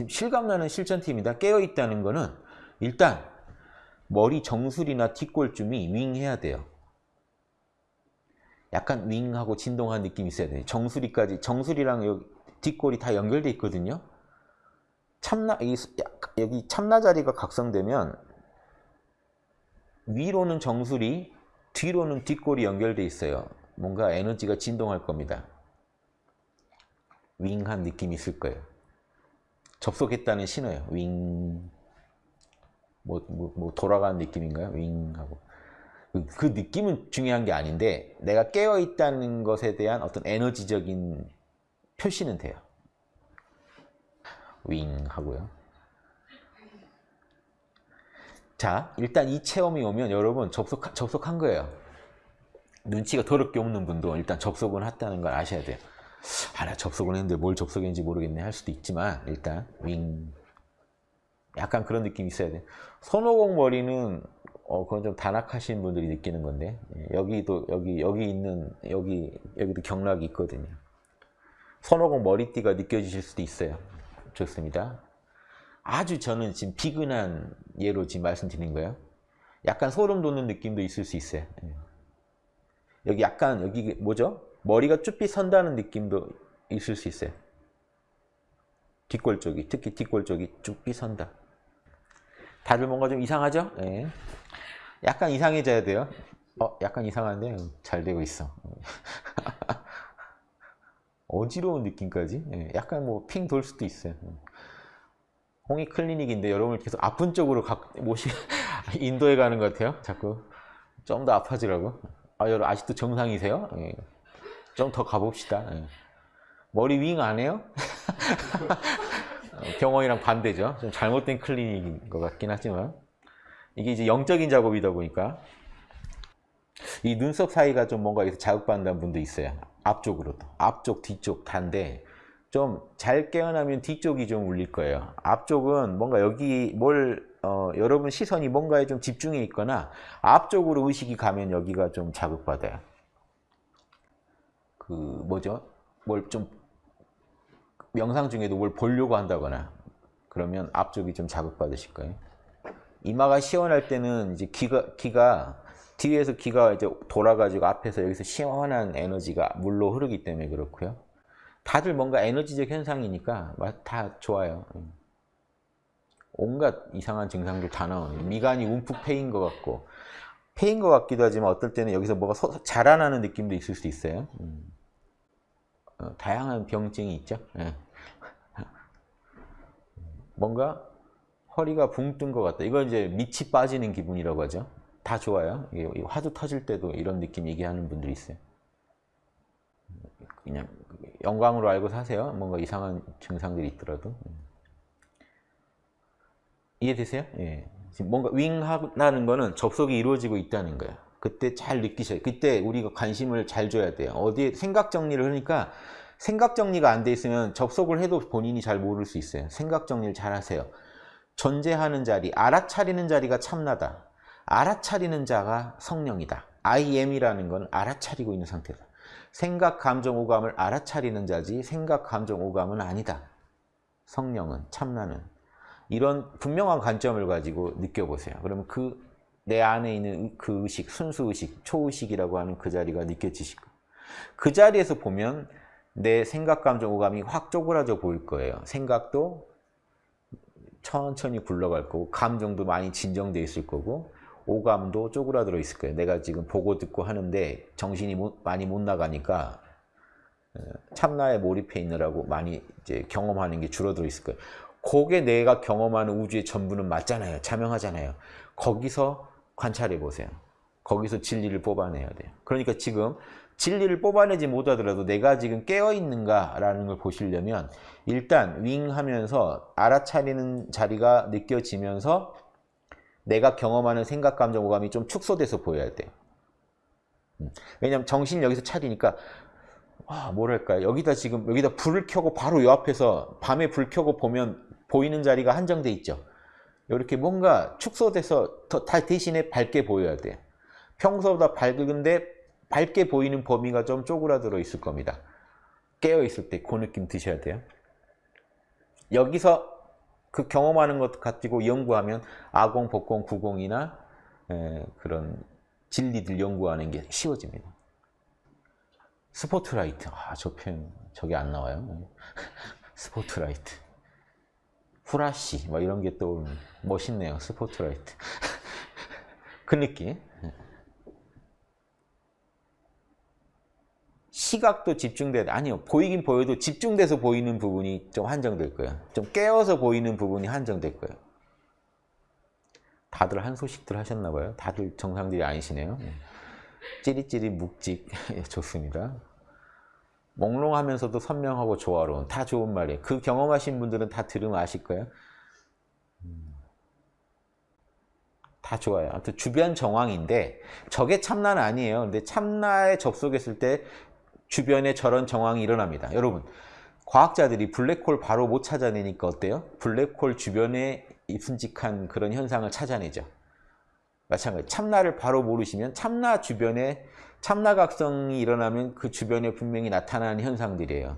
지금 실감나는 실전팀이다. 깨어있다는 거는 일단 머리 정수리나 뒷골쯤이 윙해야 돼요. 약간 윙하고 진동한 느낌이 있어야 돼요. 정수리까지, 정수리랑 여기 뒷골이 다 연결돼 있거든요. 참나, 여기 참나 자리가 각성되면 위로는 정수리, 뒤로는 뒷골이 연결돼 있어요. 뭔가 에너지가 진동할 겁니다. 윙한 느낌이 있을 거예요. 접속했다는 신호예요. 윙. 뭐, 뭐, 뭐 돌아가는 느낌인가요? 윙 하고. 그, 그 느낌은 중요한 게 아닌데 내가 깨어있다는 것에 대한 어떤 에너지적인 표시는 돼요. 윙 하고요. 자, 일단 이 체험이 오면 여러분 접속, 접속한 거예요. 눈치가 더럽게 없는 분도 일단 접속은 했다는 걸 아셔야 돼요. 아, 나 접속은 했는데 뭘 접속했는지 모르겠네 할 수도 있지만 일단 윙 약간 그런 느낌이 있어야 돼. 손오공 머리는 어 그건 좀 단악하신 분들이 느끼는 건데 예, 여기도 여기 여기 있는 여기 여기도 경락이 있거든요. 손오공 머리띠가 느껴지실 수도 있어요. 좋습니다. 아주 저는 지금 비근한 예로 지금 말씀드린 거예요. 약간 소름 돋는 느낌도 있을 수 있어요. 예. 여기 약간 여기 뭐죠? 머리가 쭈삐 선다는 느낌도 있을 수 있어요. 뒷골 쪽이 특히 뒷골 쪽이 쭈삐 선다. 다들 뭔가 좀 이상하죠? 네. 약간 이상해져야 돼요. 어, 약간 이상한데 잘 되고 있어. 어지러운 느낌까지? 네. 약간 뭐 핑 돌 수도 있어요. 홍익 클리닉인데 여러분을 계속 아픈 쪽으로 가, 모시 인도에 가는 것 같아요. 자꾸 좀 더 아파지라고. 아, 여러분 아직도 정상이세요? 네. 좀 더 가봅시다. 예. 머리 윙 안 해요? 병원이랑 반대죠. 좀 잘못된 클리닉인 것 같긴 하지만 이게 이제 영적인 작업이다 보니까 이 눈썹 사이가 좀 뭔가 자극받는 분도 있어요. 앞쪽으로도. 앞쪽, 뒤쪽 다인데 좀 잘 깨어나면 뒤쪽이 좀 울릴 거예요. 앞쪽은 뭔가 여기 뭘 어, 여러분 시선이 뭔가에 좀 집중해 있거나 앞쪽으로 의식이 가면 여기가 좀 자극받아요. 그 뭐죠? 뭘 좀 명상 중에도 뭘 보려고 한다거나 그러면 앞쪽이 좀 자극받으실 거예요. 이마가 시원할 때는 이제 귀가 귀가 뒤에서 귀가 이제 돌아가지고 앞에서 여기서 시원한 에너지가 물로 흐르기 때문에 그렇고요. 다들 뭔가 에너지적 현상이니까 다 좋아요. 온갖 이상한 증상들 다 나오는 미간이 움푹 패인 것 같고 패인 것 같기도 하지만 어떨 때는 여기서 뭐가 자라나는 느낌도 있을 수 있어요. 음. 어, 다양한 병증이 있죠. 예. 뭔가 허리가 붕 뜬 것 같다. 이건 이제 밑이 빠지는 기분이라고 하죠. 다 좋아요. 화두 터질 때도 이런 느낌 얘기하는 분들이 있어요. 그냥 영광으로 알고 사세요. 뭔가 이상한 증상들이 있더라도. 이해되세요? 예. 뭔가 윙하는 거는 접속이 이루어지고 있다는 거예요. 그때 잘 느끼셔요. 그때 우리가 관심을 잘 줘야 돼요. 어디에 생각 정리를 하니까 생각 정리가 안 돼 있으면 접속을 해도 본인이 잘 모를 수 있어요. 생각 정리를 잘 하세요. 존재하는 자리, 알아차리는 자리가 참나다. 알아차리는 자가 성령이다. I am이라는 건 알아차리고 있는 상태다. 생각, 감정, 오감을 알아차리는 자지 생각, 감정, 오감은 아니다. 성령은, 참나는. 이런 분명한 관점을 가지고 느껴보세요. 그러면 그 내 안에 있는 그 의식, 순수 의식, 초의식이라고 하는 그 자리가 느껴지실 거예요. 그 자리에서 보면 내 생각, 감정, 오감이 확 쪼그라져 보일 거예요. 생각도 천천히 굴러갈 거고 감정도 많이 진정돼 있을 거고 오감도 쪼그라들어 있을 거예요. 내가 지금 보고 듣고 하는데 정신이 많이 못 나가니까 어, 참나에 몰입해 있느라고 많이 이제 경험하는 게 줄어들어 있을 거예요. 그게 내가 경험하는 우주의 전부는 맞잖아요. 자명하잖아요. 거기서 관찰해 보세요. 거기서 진리를 뽑아내야 돼요. 그러니까 지금 진리를 뽑아내지 못하더라도 내가 지금 깨어있는가라는 걸 보시려면 일단 윙 하면서 알아차리는 자리가 느껴지면서 내가 경험하는 생각, 감정, 오감이 좀 축소돼서 보여야 돼요. 음. 왜냐면 정신이 여기서 차리니까 아, 뭐랄까 여기다 지금 여기다 불을 켜고 바로 요 앞에서 밤에 불 켜고 보면 보이는 자리가 한정돼 있죠. 이렇게 뭔가 축소돼서 더 대신에 밝게 보여야 돼요. 평소보다 밝은데 밝게 보이는 범위가 좀 쪼그라들어 있을 겁니다. 깨어 있을 때 그 느낌 드셔야 돼요. 여기서 그 경험하는 것 가지고 연구하면 아공, 복공, 구공이나 에, 그런 진리들 연구하는 게 쉬워집니다. 스포트라이트. 아, 저 표현, 저게 안 나와요. 스포트라이트. 후라시, 뭐 이런 게또 멋있네요. 스포트라이트. 그 느낌. 시각도 집중돼 아니요 보이긴 보여도 집중돼서 보이는 부분이 좀 한정될 거예요 좀 깨어서 보이는 부분이 한정될 거예요 다들 한 소식들 하셨나 봐요 다들 정상들이 아니시네요 찌릿찌릿 묵직 좋습니다 몽롱하면서도 선명하고 조화로운 다 좋은 말이에요 그 경험하신 분들은 다 들으면 아실 거예요 음. 다 좋아요 아무튼 주변 정황인데 저게 참나는 아니에요 근데 참나에 접속했을 때 주변에 저런 정황이 일어납니다. 여러분, 과학자들이 블랙홀 바로 못 찾아내니까 어때요? 블랙홀 주변에 순직한 그런 현상을 찾아내죠. 마찬가지 참나를 바로 모르시면 참나 주변에 참나각성이 일어나면 그 주변에 분명히 나타나는 현상들이에요.